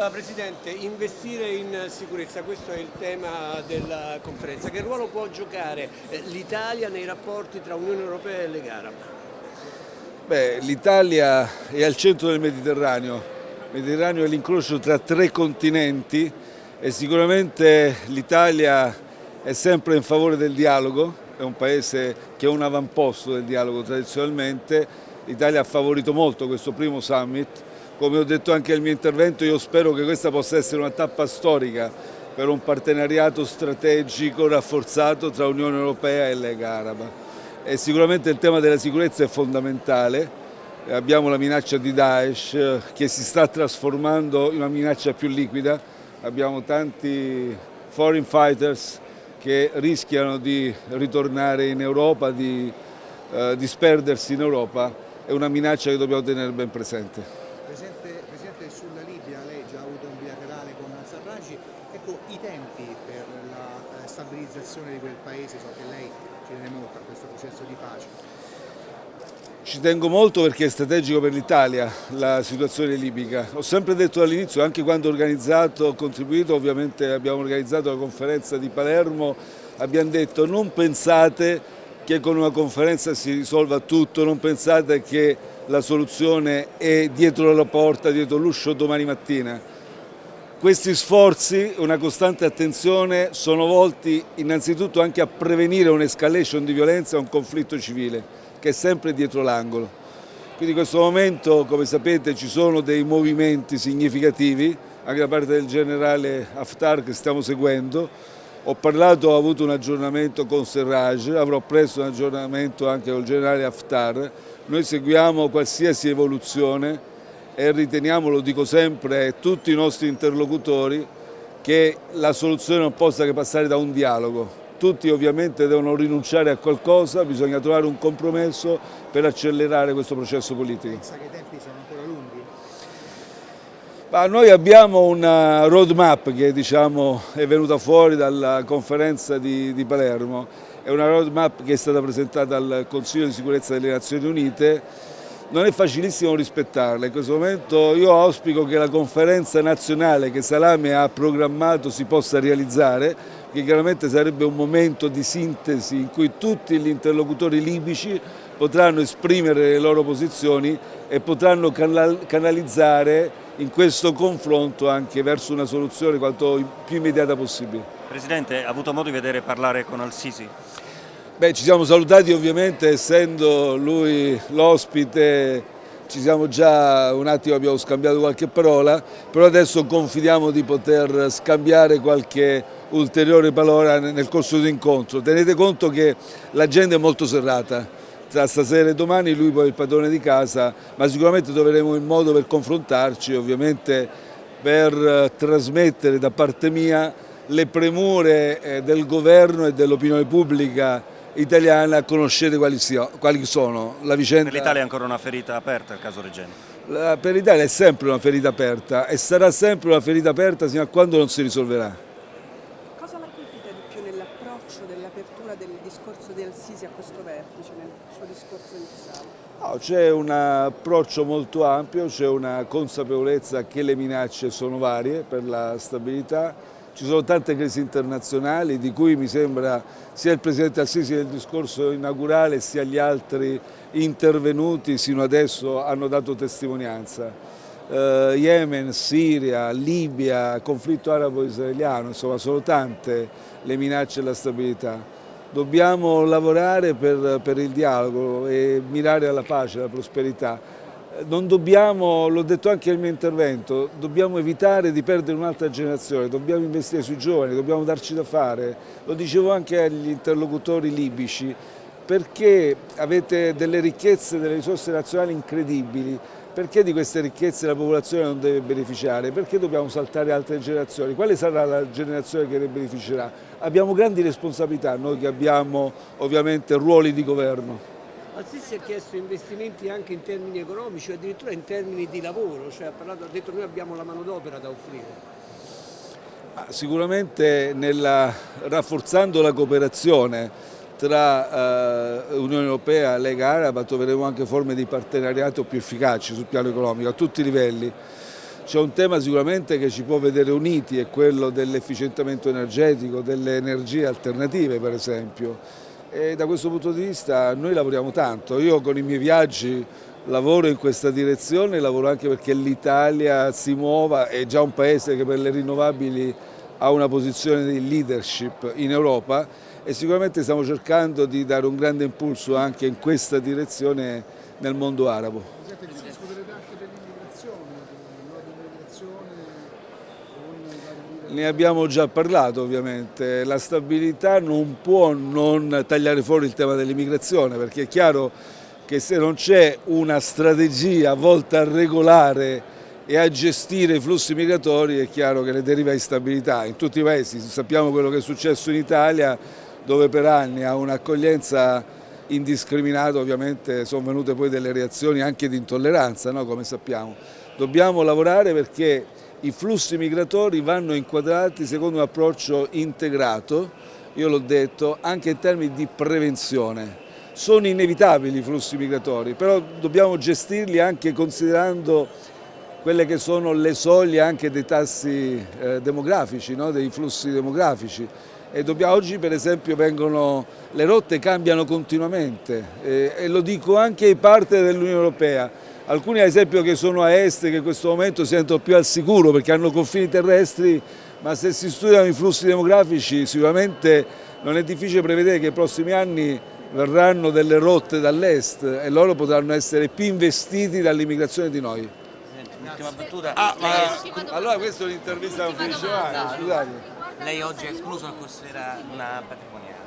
Allora, Presidente, investire in sicurezza, questo è il tema della conferenza. Che ruolo può giocare eh, l'Italia nei rapporti tra Unione Europea e Lega Araba? L'Italia è al centro del Mediterraneo, il Mediterraneo è l'incrocio tra tre continenti e sicuramente l'Italia è sempre in favore del dialogo, è un paese che è un avamposto del dialogo tradizionalmente, l'Italia ha favorito molto questo primo summit come ho detto anche nel mio intervento, io spero che questa possa essere una tappa storica per un partenariato strategico rafforzato tra Unione Europea e Lega Araba. E sicuramente il tema della sicurezza è fondamentale, abbiamo la minaccia di Daesh che si sta trasformando in una minaccia più liquida, abbiamo tanti foreign fighters che rischiano di ritornare in Europa, di eh, disperdersi in Europa, è una minaccia che dobbiamo tenere ben presente. Presidente, Presidente, sulla Libia lei già ha avuto un bilaterale con Sarraj, ecco i tempi per la eh, stabilizzazione di quel paese, so che lei ci tiene molto a questo processo di pace. Ci tengo molto perché è strategico per l'Italia la situazione libica. Ho sempre detto dall'inizio, anche quando ho organizzato, ho contribuito, ovviamente abbiamo organizzato la conferenza di Palermo, abbiamo detto non pensate che con una conferenza si risolva tutto, non pensate che la soluzione è dietro la porta, dietro l'uscio domani mattina. Questi sforzi, una costante attenzione, sono volti innanzitutto anche a prevenire un'escalation di violenza un conflitto civile, che è sempre dietro l'angolo. Quindi in questo momento, come sapete, ci sono dei movimenti significativi, anche da parte del generale Haftar che stiamo seguendo, ho parlato, ho avuto un aggiornamento con Serraj, avrò presto un aggiornamento anche con il generale Haftar. Noi seguiamo qualsiasi evoluzione e riteniamo, lo dico sempre, tutti i nostri interlocutori, che la soluzione non possa che passare da un dialogo. Tutti ovviamente devono rinunciare a qualcosa, bisogna trovare un compromesso per accelerare questo processo politico. Pensa che i tempi sono ancora lunghi? Ma noi abbiamo una roadmap che diciamo, è venuta fuori dalla conferenza di, di, Palermo, è una roadmap che è stata presentata al Consiglio di sicurezza delle Nazioni Unite, non è facilissimo rispettarla, in questo momento io auspico che la conferenza nazionale che Salame ha programmato si possa realizzare, che chiaramente sarebbe un momento di sintesi in cui tutti gli interlocutori libici potranno esprimere le loro posizioni e potranno canalizzare in questo confronto anche verso una soluzione quanto più immediata possibile. Presidente, ha avuto modo di vedere parlare con Al-Sisi? Beh, ci siamo salutati ovviamente essendo lui l'ospite, ci siamo già un attimo, abbiamo scambiato qualche parola, però adesso confidiamo di poter scambiare qualche ulteriore parola nel corso dell'incontro. Tenete conto che l'agenda è molto serrata, tra stasera e domani lui poi è il padrone di casa, ma sicuramente troveremo il modo per confrontarci, ovviamente per eh, trasmettere da parte mia le premure eh, del governo e dell'opinione pubblica italiana, conoscete quali, sia, quali sono. La vicenda... Per l'Italia è ancora una ferita aperta il caso Regeni? per l'Italia è sempre una ferita aperta e sarà sempre una ferita aperta fino a quando non si risolverà. Discorso di Al-Sisi a questo vertice nel suo discorso iniziale? No, c'è un approccio molto ampio, c'è una consapevolezza che le minacce sono varie per la stabilità, ci sono tante crisi internazionali di cui mi sembra sia il Presidente Al-Sisi nel discorso inaugurale sia gli altri intervenuti sino adesso hanno dato testimonianza. Uh, Yemen, Siria, Libia, conflitto arabo-israeliano, insomma sono tante le minacce alla stabilità. Dobbiamo lavorare per, per il dialogo e mirare alla pace, alla prosperità. Non dobbiamo, l'ho detto anche nel mio intervento, dobbiamo evitare di perdere un'altra generazione, dobbiamo investire sui giovani, dobbiamo darci da fare. Lo dicevo anche agli interlocutori libici, perché avete delle ricchezze, delle risorse nazionali incredibili, perché di queste ricchezze la popolazione non deve beneficiare? Perché dobbiamo saltare altre generazioni? Quale sarà la generazione che ne beneficerà? Abbiamo grandi responsabilità, noi che abbiamo ovviamente ruoli di governo. Al-Sisi ha chiesto investimenti anche in termini economici, addirittura in termini di lavoro, cioè ha, parlato, ha detto noi abbiamo la manodopera da offrire. Sicuramente nella, rafforzando la cooperazione tra eh, Unione Europea e Lega Araba troveremo anche forme di partenariato più efficaci sul piano economico a tutti i livelli. c'è un tema sicuramente che ci può vedere uniti, è quello dell'efficientamento energetico, delle energie alternative per esempio. E da questo punto di vista noi lavoriamo tanto, io con i miei viaggi lavoro in questa direzione, lavoro anche perché l'Italia si muova, è già un paese che per le rinnovabili ha una posizione di leadership in Europa e sicuramente stiamo cercando di dare un grande impulso anche in questa direzione nel mondo arabo. Ne abbiamo già parlato ovviamente, la stabilità non può non tagliare fuori il tema dell'immigrazione perché è chiaro che se non c'è una strategia volta a regolare e a gestire i flussi migratori è chiaro che ne deriva instabilità. In tutti i paesi sappiamo quello che è successo in Italia dove per anni a un'accoglienza indiscriminata ovviamente sono venute poi delle reazioni anche di intolleranza, no? come sappiamo. Dobbiamo lavorare perché i flussi migratori vanno inquadrati secondo un approccio integrato, io l'ho detto, anche in termini di prevenzione. Sono inevitabili i flussi migratori, però dobbiamo gestirli anche considerando quelle che sono le soglie anche dei tassi eh, demografici, no? dei flussi demografici. Dobbiamo, oggi per esempio vengono, le rotte cambiano continuamente e, e lo dico anche ai partner dell'Unione Europea. Alcuni ad esempio che sono a est che in questo momento si sentono più al sicuro perché hanno confini terrestri, ma se si studiano i flussi demografici sicuramente non è difficile prevedere che nei prossimi anni verranno delle rotte dall'est e loro potranno essere più investiti dall'immigrazione di noi. Ultima battuta. Ah, ma allora questa è un'intervista non finisce mai, scusate. lei oggi è escluso o considera una patrimoniale?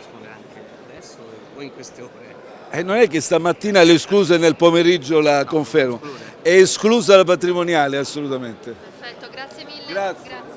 Scusa, anche adesso o in queste ore? E non è che stamattina le escluse nel pomeriggio la confermo, è esclusa la patrimoniale assolutamente. Perfetto, grazie mille. Grazie.